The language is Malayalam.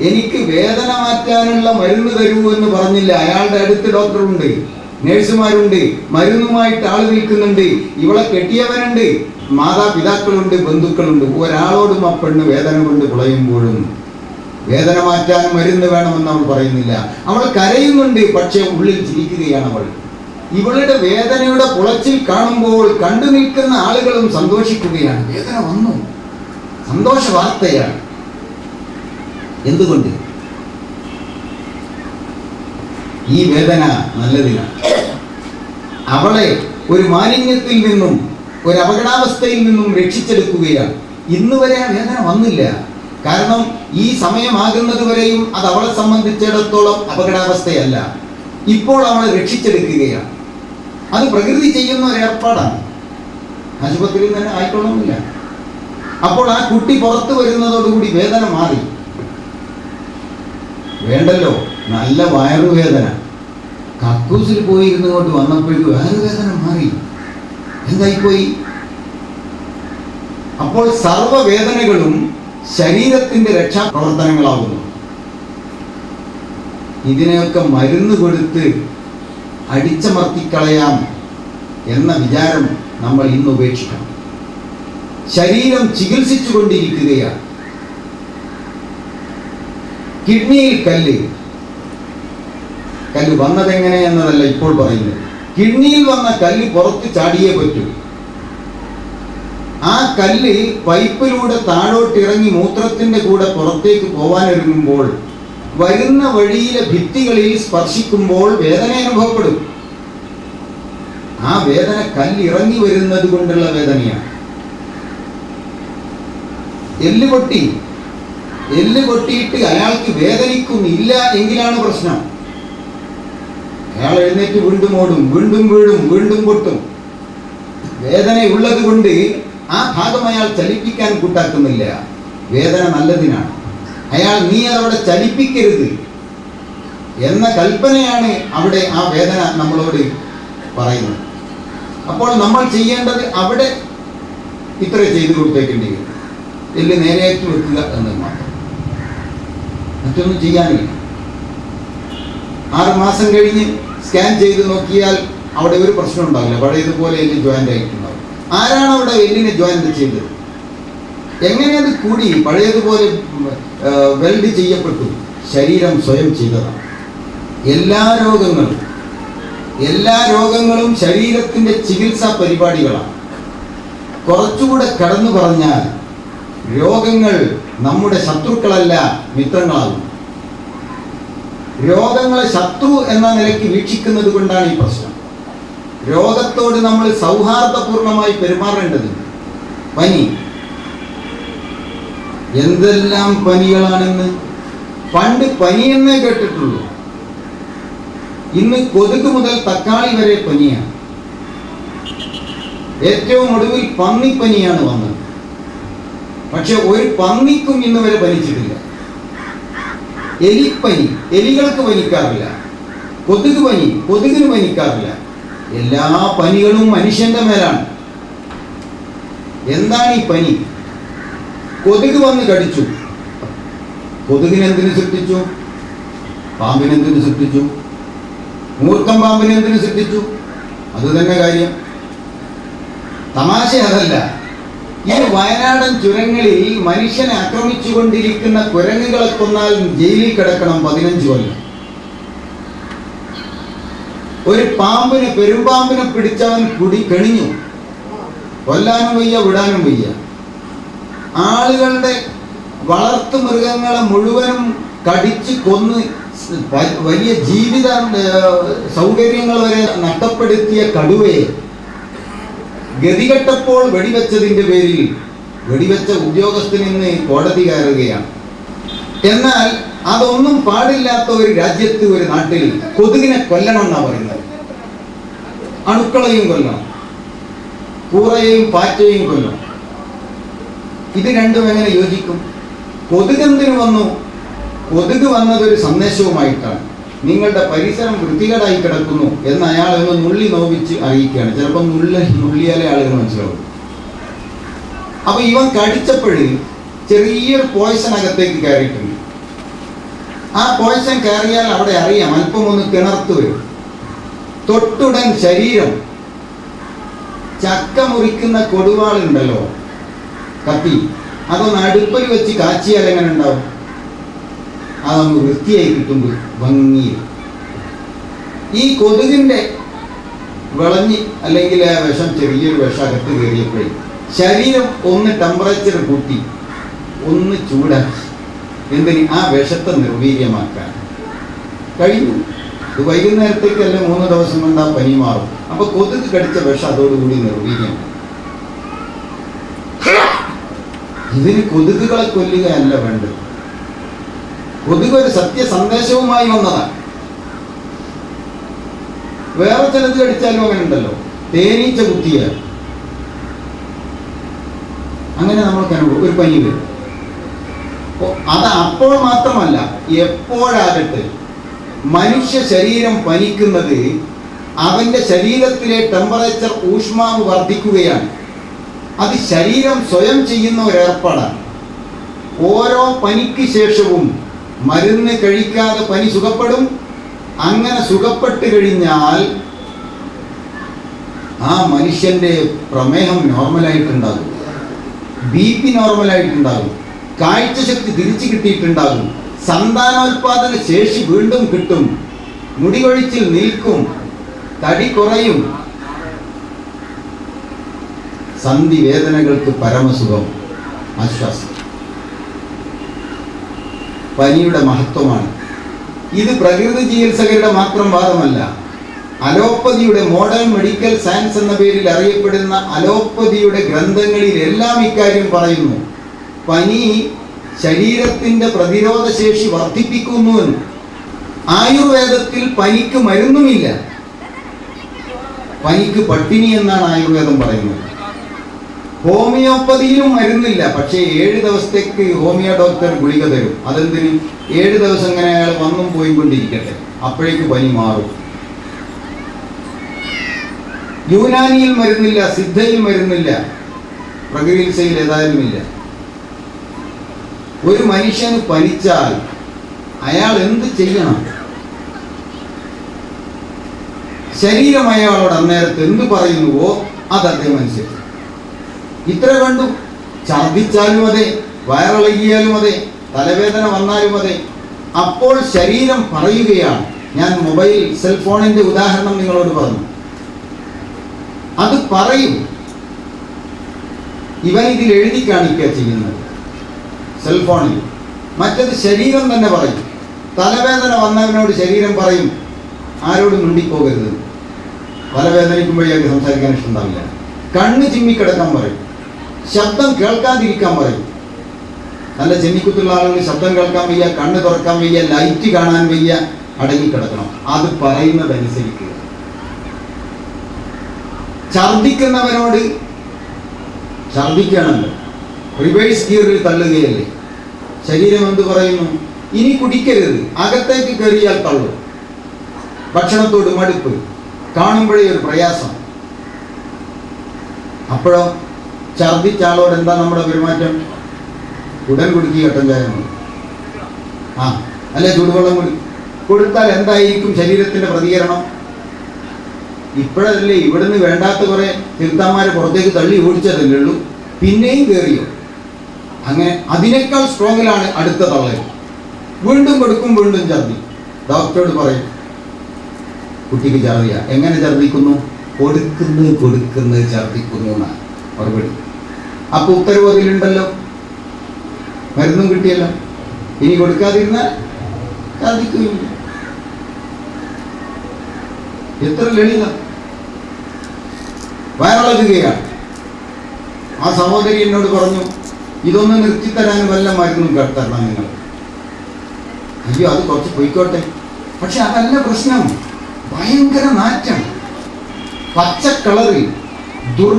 എനിക്ക് വേദന മാറ്റാനുള്ള മരുന്ന് തരൂ എന്ന് പറഞ്ഞില്ല. അയാളുടെ അടുത്ത് ഡോക്ടറുണ്ട് നേഴ്സുമാരുണ്ട് മരുന്നുമായിട്ട് ആൾ നിൽക്കുന്നുണ്ട്. ഇവളെ കെട്ടിയവനുണ്ട് മാതാപിതാക്കളുണ്ട് ബന്ധുക്കളുണ്ട്. ഒരാളോടും ആ പെണ്ണ് വേദന കൊണ്ട് പുളയുമ്പോഴും വേദന മാറ്റാൻ മരുന്ന് വേണമെന്ന് അവൾ പറയുന്നില്ല. അവൾ കരയുന്നുണ്ട് പക്ഷെ ഉള്ളിൽ ചിരിക്കുകയാണ് അവൾ. ഇവളുടെ വേദനയുടെ പുളച്ചിൽ കാണുമ്പോൾ കണ്ടു നിൽക്കുന്ന ആളുകളും സന്തോഷിക്കുകയാണ്. വേദന വന്നു. സന്തോഷ വാർത്തയാണ്. എന്തുകൊണ്ട്? ഈ വേദന നല്ലതിനാണ്. അവളെ ഒരു മാലിന്യത്തിൽ നിന്നും ഒരു അപകടാവസ്ഥയിൽ നിന്നും രക്ഷിച്ചെടുക്കുകയാണ്. ഇന്ന് വരെ ആ വേദന വന്നില്ല. കാരണം ഈ സമയമാകുന്നത് വരെയും അത് അവളെ സംബന്ധിച്ചിടത്തോളം അപകടാവസ്ഥയല്ല. ഇപ്പോൾ അവളെ രക്ഷിച്ചെടുക്കുകയാണ്. അത് പ്രകൃതി ചെയ്യുന്ന ഒരു ഏർപ്പാടാണ്. ആശുപത്രിയിൽ തന്നെ ആയിക്കൊള്ളുന്നില്ല അപ്പോൾ ആ കുട്ടി പുറത്തു വരുന്നതോടുകൂടി വേദന മാറി. വേണ്ടല്ലോ. നല്ല വയറുവേദന കക്കൂസിൽ പോയിരുന്നു കൊണ്ട് വന്നപ്പോഴേക്ക് വയറുവേദന മാറി. എന്തായിപ്പോയി? അപ്പോൾ സർവവേദനകളും ശരീരത്തിന്റെ രക്ഷാപ്രവർത്തനങ്ങളാകുന്നു. ഇതിനെയൊക്കെ മരുന്ന് കൊടുത്ത് അടിച്ചമർത്തിക്കളയാം എന്ന വിചാരം നമ്മൾ ഇന്ന് ഉപേക്ഷിക്കണം. ശരീരം ചികിത്സിച്ചു കൊണ്ടിരിക്കുകയാണ് കിഡ്നിയിൽ കല്ല്. കല്ല് വന്നതെങ്ങനെ എന്നതല്ല ഇപ്പോൾ പറയുന്നത്. കിഡ്നിയിൽ വന്ന കല്ല് പുറത്ത് ചാടിയേ പറ്റൂ. ആ കല്ല് പൈപ്പിലൂടെ താഴോട്ട് ഇറങ്ങി മൂത്രത്തിന്റെ കൂടെ പുറത്തേക്ക് പോവാനൊരുങ്ങുമ്പോൾ വരുന്ന വഴിയിലെ ഭിത്തികളിൽ സ്പർശിക്കുമ്പോൾ വേദന അനുഭവപ്പെടും. ആ വേദന കല്ല് ഇറങ്ങി വരുന്നത് കൊണ്ടുള്ള വേദനയാണ്. എല്ല് പൊട്ടി. എല്ല് പൊട്ടിയിട്ട് അയാൾക്ക് വേദനിക്കുന്നില്ല എങ്കിലാണ് പ്രശ്നം. അയാൾ എഴുന്നേറ്റ് വീണ്ടും ഓടും വീണ്ടും വീഴും വീണ്ടും പൊട്ടും. വേദന ഉള്ളത് കൊണ്ട് ആ ഭാഗം അയാൾ ചലിപ്പിക്കാൻ കൂട്ടാക്കുന്നില്ല. വേദന നല്ലതിനാണ്. അയാൾ നീ അതവിടെ ചലിപ്പിക്കരുത് എന്ന കൽപ്പനയാണ് അവിടെ ആ വേദന നമ്മളോട് പറയുന്നത്. അപ്പോൾ നമ്മൾ ചെയ്യേണ്ടത് അവിടെ ഇത്ര ചെയ്തു കൊടുത്തേക്കേണ്ടി വരും. എല്ല് നേരെയാക്കി വെക്കുക എന്നത് മാത്രം. മറ്റൊന്നും ചെയ്യാനില്ല. ആറ് മാസം കഴിഞ്ഞ് സ്കാൻ ചെയ്ത് നോക്കിയാൽ അവിടെ ഒരു പ്രശ്നം ഉണ്ടാവില്ല. പഴയതുപോലെ എല്ല് ജോയിന്റ് ആയിട്ടുണ്ടാവും. ആരാണ് അവിടെ എല്ലിനെ ജോയിന്റ് ചെയ്തത്? എങ്ങനെ അത് കൂടി? പഴയതുപോലെ വെൽഡ് ചെയ്യപ്പെട്ടു. ശരീരം സ്വയം ചെയ്തതാണ്. എല്ലാ രോഗങ്ങളും എല്ലാ രോഗങ്ങളും ശരീരത്തിന്റെ ചികിത്സാ പരിപാടികളാണ്. കുറച്ചുകൂടെ കടന്നു പറഞ്ഞാൽ രോഗങ്ങൾ നമ്മുടെ ശത്രുക്കളല്ല മിത്രങ്ങളാകും. രോഗങ്ങളെ ശത്രു എന്ന നിലയ്ക്ക് വീക്ഷിക്കുന്നത് കൊണ്ടാണ് ഈ പ്രശ്നം. രോഗത്തോട് നമ്മൾ സൗഹാർദ്ദപൂർണമായി പെരുമാറേണ്ടതുണ്ട് പനി. എന്തെല്ലാം പനികളാണെന്ന് പണ്ട് പനിയെന്നേ കേട്ടിട്ടുള്ളൂ. ഇന്ന് കൊതുക് മുതൽ തക്കാളി വരെ പനിയാണ്. ഏറ്റവും ഒടുവിൽ പന്നിപ്പനിയാണ് വന്നത്. പക്ഷെ ഒരു പന്നിക്കും ഇന്ന് വരെ പനിച്ചിട്ടില്ല. എലിപ്പനി എലികൾക്ക് പനിക്കാറില്ല. കൊതുക് പനി കൊതുകിന് പനിക്കാറില്ല. എല്ലാ പനികളും മനുഷ്യന്റെ മേലാണ്. എന്താണ് ഈ പനി? കൊതുക് വന്ന് കടിച്ചു. കൊതുകിനെന്തിനു സൃഷ്ടിച്ചു? പാമ്പിനെന്തിനു സൃഷ്ടിച്ചു? മൂർഖം പാമ്പിനെന്തിനു സൃഷ്ടിച്ചു? അത് തന്നെ കാര്യം. തമാശ അതല്ല. ഈ വയനാടൻ ചുരങ്ങളിൽ മനുഷ്യനെ ആക്രമിച്ചുകൊണ്ടിരിക്കുന്ന കുരങ്ങുകളെ കൊന്നാൽ ജയിലിൽ കിടക്കണം പതിനഞ്ച് കൊല്ലം. ഒരു പാമ്പിനെ പെരുമ്പാമ്പിനെ പിടിച്ചവൻ കുടി കെണിഞ്ഞു. കൊല്ലാനും വയ്യ വിടാനും വയ്യ. ആളുകളുടെ വളർത്തു മൃഗങ്ങളെ മുഴുവനും കടിച്ച് കൊന്ന് വലിയ ജീവിത സൗകര്യങ്ങൾ വരെ നഷ്ടപ്പെടുത്തിയ കടുവയെ ഗതികെട്ടപ്പോൾ വെടിവെച്ചതിന്റെ പേരിൽ വെടിവെച്ച ഉദ്യോഗസ്ഥൻ ഇന്ന് കോടതി കയറുകയാണ്. എന്നാൽ അതൊന്നും പാടില്ലാത്ത ഒരു രാജ്യത്ത് ഒരു നാട്ടിൽ കൊതുകിനെ കൊല്ലണം എന്നാ പറയുന്നത്. അണുക്കളെയും കൊല്ലണം കൂറയെയും പാറ്റയും കൊല്ലണം. ഇത് രണ്ടും എങ്ങനെ യോജിക്കും? കൊതുകെന്തിനു വന്നു? കൊതുക് വന്നതൊരു സന്ദേശവുമായിട്ടാണ്. നിങ്ങളുടെ പരിസരം വൃത്തികേടായി കിടക്കുന്നു എന്ന് അയാൾ ഒന്ന് നുള്ളി നോവിച്ച് അറിയിക്കുകയാണ്. ചിലപ്പോൾ നുള്ളി നുള്ളിയാലേ ആളുകൾ മനസ്സിലാവും. അപ്പൊ ഇവൻ കടിച്ചപ്പോഴും ചെറിയൊരു പോയ്സൺ അകത്തേക്ക് കയറിയിട്ടുണ്ട്. ആ പോയസൺ കയറിയാൽ അവിടെ അറിയാം അല്പം ഒന്ന് കിണർത്തു വരും. തൊട്ടുടൻ ശരീരം ചക്ക മുറിക്കുന്ന കൊടുവാളുണ്ടല്ലോ കത്തി. അതൊന്ന് അടുപ്പിൽ വെച്ച് കാച്ചിയാൽ എങ്ങനെ ഉണ്ടാവും? അതൊന്ന് വൃത്തിയായി കിട്ടുമ്പോൾ ഭംഗി ഈ കൊതുകിന്റെ വിളഞ്ഞ് അല്ലെങ്കിൽ ആ വിഷം ചെറിയൊരു വിഷം അകത്ത് കയറിയപ്പോഴേ ശരീരം ഒന്ന് ടെമ്പറേച്ചർ കൂട്ടി ഒന്ന് ചൂടാക്കി. എന്തിന്? ആ വിഷത്തെ നിർവീര്യമാക്കാൻ. കഴിഞ്ഞു. ഇത് വൈകുന്നേരത്തേക്ക് അല്ലെ മൂന്ന് ദിവസം കൊണ്ട് ആ പനി മാറും. അപ്പൊ കൊതുക് കടിച്ച വിഷം അതോടുകൂടി നിർവീര്യമാണ്. ഇതിന് കൊതുകുകളെ കൊല്ലുകയല്ല വേണ്ടത്. കൊതുക് ഒരു സത്യ സന്ദേശവുമായി വന്നതാണ്. വേറെ ചിലത് കടിച്ചാലും അങ്ങനെ ഉണ്ടല്ലോ തേനീച്ച കുത്തിയാൽ അങ്ങനെ നമ്മൾക്ക് അനുഭവം. ഒരു പനി വരും. അത് അപ്പോൾ മാത്രമല്ല എപ്പോഴാകട്ടെ മനുഷ്യ ശരീരം പനിക്കുന്നത് അവന്റെ ശരീരത്തിലെ ടെമ്പറേച്ചർ ഊഷ്മാവ് വർദ്ധിക്കുകയാണ്. അത് ശരീരം സ്വയം ചെയ്യുന്ന ഒരു ഏർപ്പാടാണ്. ഓരോ പനിക്ക് ശേഷവും മരുന്ന് കഴിക്കാതെ പനി സുഖപ്പെടും? അങ്ങനെ സുഖപ്പെട്ട് കഴിഞ്ഞാൽ ആ മനുഷ്യന്റെ പ്രമേഹം നോർമലായിട്ടുണ്ടാകും. B P നോർമലായിട്ടുണ്ടാകും. കാഴ്ചശക്തി തിരിച്ചു കിട്ടിയിട്ടുണ്ടാകും. സന്താനോൽപാദന ശേഷി വീണ്ടും കിട്ടും. മുടികൊഴിച്ചിൽ നിൽക്കും. തടി കുറയും. സന്ധി വേദനകൾക്ക് പരമസുഖം. ആശ്വാസം. പനിയുടെ മഹത്വമാണ്. ഇത് പ്രകൃതി ചികിത്സകരുടെ മാത്രം വാദമല്ല. അലോപ്പതിയുടെ മോഡേൺ മെഡിക്കൽ സയൻസ് എന്ന പേരിൽ അറിയപ്പെടുന്ന അലോപ്പതിയുടെ ഗ്രന്ഥങ്ങളിൽ എല്ലാം ഇക്കാര്യം പറയുന്നു. പനി ശരീരത്തിന്റെ പ്രതിരോധ ശേഷി വർദ്ധിപ്പിക്കുന്നുവെന്ന് ആയുർവേദത്തിൽ പനിക്ക് മരുന്നുമില്ല. പനിക്ക് പട്ടിണി എന്നാണ് ആയുർവേദം പറയുന്നത്. ഹോമിയോപ്പതിയിലും മരുന്നില്ല. പക്ഷേ ഏഴ് ദിവസത്തേക്ക് ഹോമിയോ ഡോക്ടർ ഗുളിക തരും. അതെന്തിന്? ഏഴ് ദിവസം ഇങ്ങനെ അയാൾ വന്നും പോയി കൊണ്ടിരിക്കട്ടെ. അപ്പോഴേക്ക് പനി മാറും. യൂനാനിയിൽ മരുന്നില്ല സിദ്ധയിൽ മരുന്നില്ല. പ്രകൃതിയിൽ ഏതായാലും ഇല്ല ഒരു മനുഷ്യന് പനിച്ചാൽ അയാൾ എന്ത് ചെയ്യണം? ശരീരം അയാളോട് അന്നേരത്ത് എന്ത് പറയുന്നുവോ അത് അദ്ദേഹം അനുസരിച്ചു ഇത്ര കണ്ടു. ഛർദിച്ചാലും അതെ വയറിളകിയാലും അതെ തലവേദന വന്നാലും അതെ. അപ്പോൾ ശരീരം പറയുകയാണ്. ഞാൻ മൊബൈൽ സെൽഫോണിന്റെ ഉദാഹരണം നിങ്ങളോട് പറഞ്ഞു. അത് പറയും. ഇവൻ ഇതിൽ എഴുതി കാണിക്കുക ചെയ്യുന്നത്. സെൽഫോണിൽ. മറ്റത് ശരീരം തന്നെ പറയും. തലവേദന വന്നവനോട് ശരീരം പറയും. ആരോടും മിണ്ടിപ്പോകരുത്. തലവേദനിക്കുമ്പോഴേക്ക് സംസാരിക്കാൻ ഇഷ്ടമുണ്ടാവില്ല കണ്ണ് ചിമ്മിക്കിടക്കാൻ പറയും. ശബ്ദം കേൾക്കാതിരിക്കാൻ പറയും. നല്ല ചെന്നിക്കുത്തുള്ള ആളുകൾ ശബ്ദം കേൾക്കാൻ വയ്യ കണ്ണ് തുറക്കാൻ വയ്യ ലൈറ്റ് കാണാൻ വയ്യ അടങ്ങിക്കിടക്കണം അത് പറയുന്നതനുസരിക്കുക ഛർദിക്കുന്നവനോട് ഛർദിക്കണല്ലോ റിവേഴ്സ് ഗിയറിൽ തള്ളുകയല്ലേ. ശരീരം എന്ത് പറയുന്നു? ഇനി കുടിക്കരുത്. അകത്തേക്ക് കയറിയാൽ തള്ളു. ഭക്ഷണത്തോട് മടുപ്പ്. കാണുമ്പോഴേ ഒരു പ്രയാസം. അപ്പോഴോ ഛർദിച്ച ആളോട് എന്താ നമ്മുടെ പെരുമാറ്റം? ഉടൻ കുടുക്കി കട്ടൻ ആ അല്ലെ ചൂടുവെള്ളം കുടി. കൊടുത്താൽ എന്തായിരിക്കും ശരീരത്തിന്റെ പ്രതികരണം? ഇപ്പോഴല്ലേ ഇവിടുന്ന് വേണ്ടാത്ത കുറേ തീർത്ഥന്മാരെ പുറത്തേക്ക് തള്ളി ഓടിച്ചതല്ലേ ഉള്ളൂ. പിന്നെയും കയറിയോ അങ്ങനെ അതിനേക്കാൾ സ്ട്രോങ്ങിലാണ് അടുത്ത തള്ളൽ. വീണ്ടും കൊടുക്കും വീണ്ടും ഛർദി. ഡോക്ടറോട് പറയും കുട്ടിക്ക് ഛർദിയ. എങ്ങനെ ഛർദിക്കുന്നു? കൊടുക്കുന്നത് കൊടുക്കുന്നത് ഛർദിക്കുന്നു എന്നാണ്. മറുപടി. അപ്പൊ ഉത്തരവ് അതിലുണ്ടല്ലോ മരുന്നും കിട്ടിയല്ലോ. ഇനി കൊടുക്കാതിരുന്നാൽ ഛർദിക്കുകയില്ല എത്ര ലളിതം. വയറിളകുകയാണ് ആ സഹോദരി എന്നോട് പറഞ്ഞു ഇതൊന്ന് നിർത്തിത്തരാൻ വല്ല മരുന്നും തരണം നിങ്ങൾ. അയ്യോ അത് കുറച്ച് പോയിക്കോട്ടെ. പക്ഷെ അതല്ല പ്രശ്നം. ഭയങ്കര നാറ്റം പച്ച കളറിൽ ദുർ